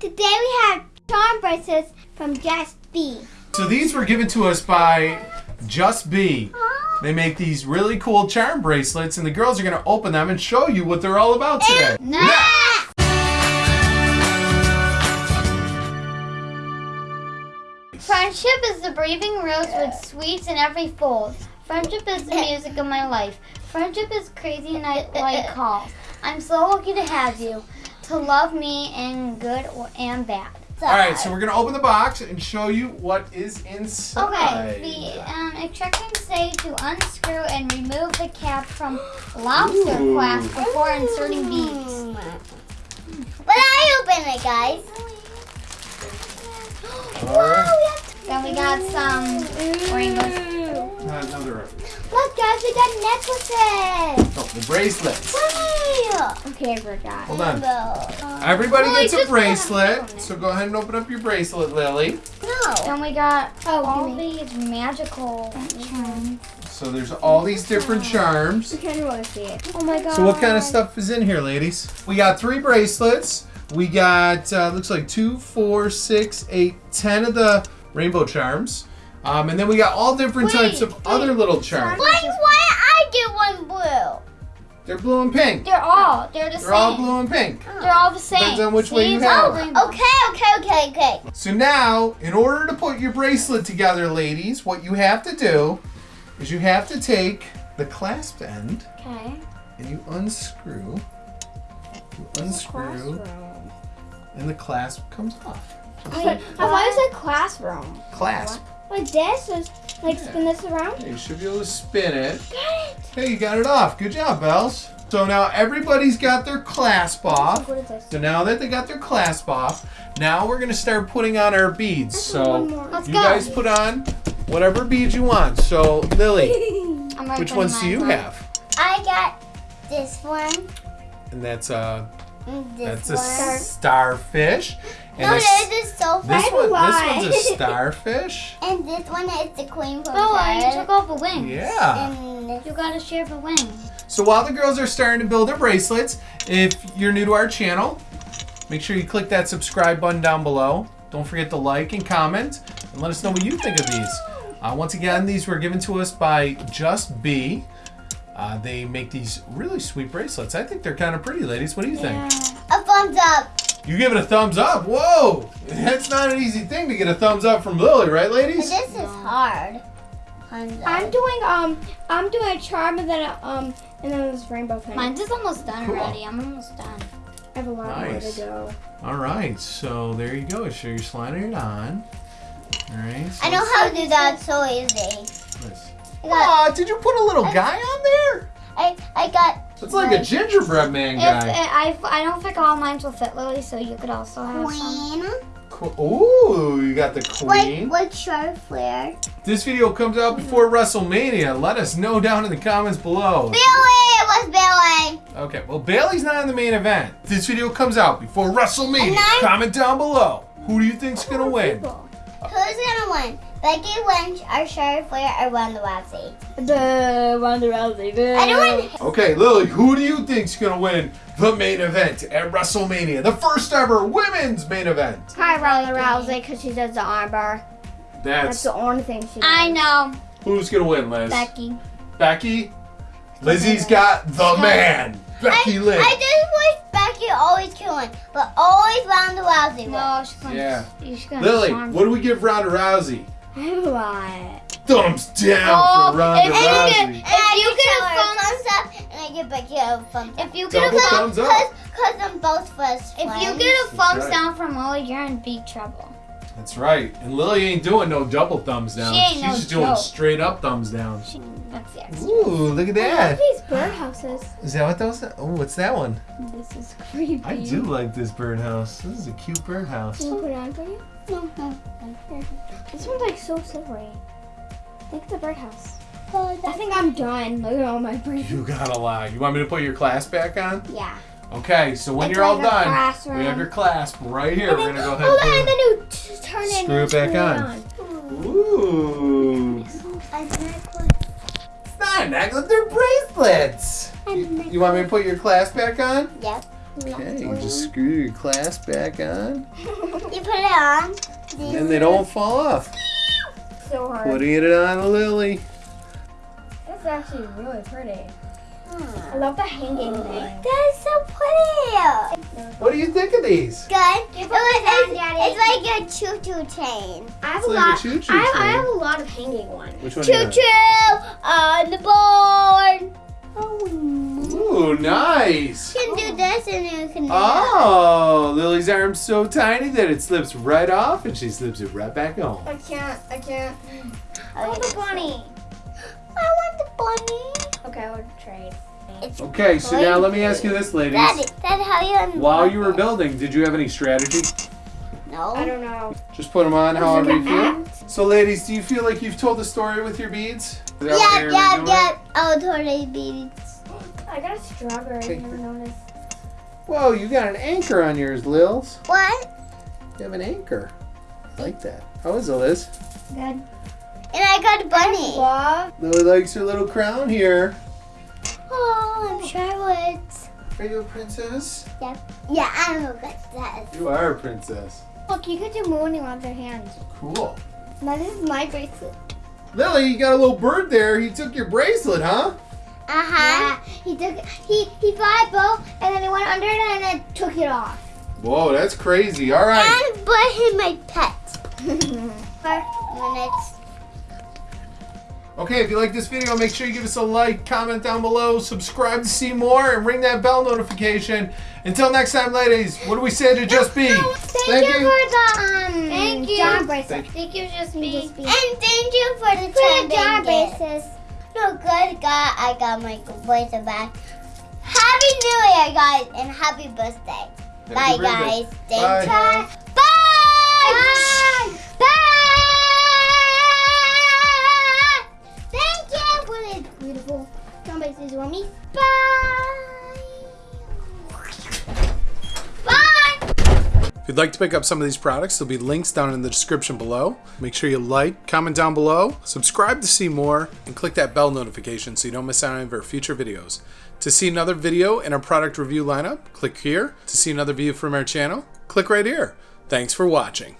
Today we have charm bracelets from Just B. So these were given to us by Just B. They make these really cool charm bracelets, and the girls are going to open them and show you what they're all about today. Next! Friendship is the breathing rose with sweets in every fold. Friendship is the music of my life. Friendship is crazy and I like calls. I'm so lucky to have you, to love me in good or and bad. All right, so we're going to open the box and show you what is inside. Okay, the um, instructions say to unscrew and remove the cap from lobster Ooh. clasp before inserting beads. But I open it, guys. All right. Then we got some rainbow. Not another. Look, guys, we got necklaces. Oh, the bracelets. Wow. Okay, I forgot. Hold on. No. Everybody Well, gets I a bracelet. So go ahead and open up your bracelet, Lily. No. Then we got Oh, all these magical charms. So there's all these different charms. kind of want to see it. Oh my god. So what kind of stuff is in here, ladies? We got three bracelets. We got uh, looks like two, four, six, eight, ten of the rainbow charms, um, and then we got all different Wait, types of wait. other little charms. Why, why I get one blue? They're blue and pink. They're all, they're the same. They're all blue and pink. They're all the same. Depends on which way you have all Okay, okay, okay, okay. So now, in order to put your bracelet together, ladies, what you have to do is you have to take the clasp end Okay. and you unscrew. You unscrew, and the clasp comes off. Wait, I thought it classroom. Clasp. Like this is like spin this around. You should be able to spin it. Got it! Hey, you got it off. Good job, Bells. So now everybody's got their clasp off. What is this? So now that they got their clasp off, now we're gonna start putting on our beads. So. Let's you go. guys put on whatever beads you want. So Lily, which ones do you on. have? I got this one, And that's uh and that's this a starfish. And No, this, this is so this one this one's a starfish. And this one is the queen from Oh, you took off a wing. Yeah. And You gotta share the wing. So while the girls are starting to build their bracelets, if you're new to our channel, make sure you click that subscribe button down below. Don't forget to like and comment and let us know what you think of these. Uh, once again, these were given to us by Just Be. Uh, they make these really sweet bracelets. I think they're kind of pretty, ladies. What do you think? a thumbs up. You give it a thumbs up. Whoa! That's not an easy thing to get a thumbs up from Lily, right, ladies? This is hard. I'm doing um I'm doing a charm and then a, um and then this rainbow thing. Mine's is almost done Cool. already. I'm almost done. I have a lot more to go. All right, so there you go. So you're sliding it on. All right. So I know how to do that so easy. Nice. I Aw, did you put a little guy on there? I, I got It's like a gingerbread man If guy. I, I don't think all mine will fit Lily, so you could also have some. queen. Co- Ooh, you got the queen. like sharp flare. This video comes out mm-hmm. before WrestleMania. Let us know down in the comments below. Billy! It was Billy! Okay, well, Bayley's not in the main event. This video comes out before WrestleMania. Comment down below. Who do you think's gonna win? Uh, Who's gonna? Becky Lynch or Charlotte Flair or Ronda Rousey? The Ronda Rousey. The Anyone? Okay, Lily, who do you think's gonna win the main event at WrestleMania? The first ever women's main event. Hi Ronda Rousey because she does the armbar. That's That's the only thing she does. I know, who's gonna win, Liz? Becky. Becky. Lizzie's got the man. Becky I, Lynch. I just wish Becky always killing, but always Ronda Rousey wins. No, she's gonna. Yeah. She's gonna Lily, charm what do we give Ronda Rousey? I have a lot. Thumbs down Oh, for Ronda if you Rousey. get- And If I you give get a her thumbs- thumbs up, and I give Becky a thumbs up. If you get Double a thumbs up. Cause, cause I'm both first if you friends. get a thumbs right. down from Lily, you're in big trouble. That's right. And Lily ain't doing no double thumbs down. She ain't She's no just doing joke. straight up thumbs down. She, that's the extra. Ooh, look at I love that. these birdhouses. Is that what those? are? Oh, what's that one? This is creepy. I do like this birdhouse. This is a cute birdhouse. Can I put it on for you? No, no. Here. This one's like so silvery. Look at the birdhouse. Oh, I think I'm done. Look at all my birds. You got a lot. You want me to put your clasp back on? Yeah. Okay, so when It's you're all done, classroom. we have your clasp right here. And We're gonna go ahead hold and on, put and then you turn it Screw it back screw on. Ooh. It's not a necklace, they're bracelets. You, you want me to put your clasp back on? Yep. Okay, you just screw your clasp back on, You put it on. and they don't fall off. So hard. Putting it on Lily. That's actually really pretty. I love the hanging thing. That is so pretty. What do you think of these? Good. It was, on, it's, Daddy. it's like a choo-choo train. I have It's a like a lot. choo-choo I, have, I have a lot of hanging ones. Which one? Choo-choo on the board. have? Ooh, nice. You can do oh. this and you can do Oh, Lily's arm's so tiny that it slips right off, and she slips it right back on. I can't. I can't. that. I want the bunny. I want the bunny. Okay, I would trade. It's Okay, so now let me ask you this, ladies. Daddy, Daddy, how you While you were it? building, did you have any strategy? No. I don't know. Just put them on however you feel. So, ladies, do you feel like you've told the story with your beads? Is that what Yeah, you're yeah, doing? yeah. Oh, totally beads. I got a strawberry. Okay. I never noticed. Whoa, you got an anchor on yours, Lils. What? You have an anchor. I like that. How is it, Liz? Good. And I got a bunny. Love. Lily likes her little crown here. Oh, I'm sure I would. Are you a princess? Yeah, I'm a princess. You are a princess. Look, you could do mooning on their hands. Cool. Now this is my bracelet. Lily, you got a little bird there. He took your bracelet, huh? Uh huh. He took he he bought a bow and then he went under it and then took it off. Whoa, that's crazy. All right. And but him my pet. For minutes. Okay, if you like this video, make sure you give us a like, comment down below, subscribe to see more, and ring that bell notification. Until next time, ladies, what do we say to Just Be? Thank, you, for the um. Thank you. John bracelet. Thank you, just me. And thank you for the For the trending jar gift. braces. No good, God. I got my bracelet back. Happy New Year, guys, and happy birthday. Bye, birthday. guys. Stay Bye. Bye. Bye. Bye. You? Bye. Bye. If you'd like to pick up some of these products, there'll be links down in the description below. Make sure you like, comment down below, subscribe to see more, and click that bell notification so you don't miss out on any of our future videos. To see another video in our product review lineup, click here. To see another view from our channel, click right here. Thanks for watching.